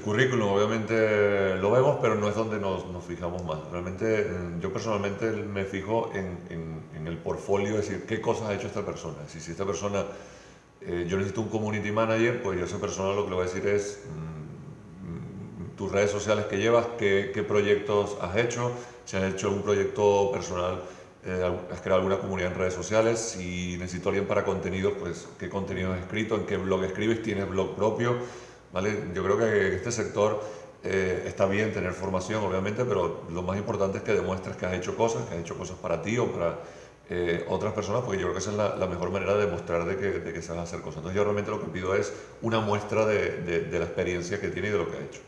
currículum obviamente lo vemos, pero no es donde nos, fijamos más. Realmente mm, yo personalmente me fijo en, el portfolio, es decir, qué cosas ha hecho esta persona. Si, esta persona, eh, yo necesito un community manager, pues yo a esa persona lo que le voy a decir es mm, tus redes sociales que llevas, qué, proyectos has hecho, si has hecho algún proyecto personal, eh, has creado alguna comunidad en redes sociales, si necesito alguien para contenidos, pues qué contenido has escrito, en qué blog escribes, tienes blog propio Yo creo que este sector eh, está bien tener formación, obviamente, pero lo más importante es que demuestres que has hecho cosas, que has hecho cosas para ti o para eh, otras personas, porque yo creo que esa es la, mejor manera de demostrar de que, de que sabes hacer cosas. Entonces yo realmente lo que pido es una muestra de, de, de la experiencia que tiene y de lo que ha hecho.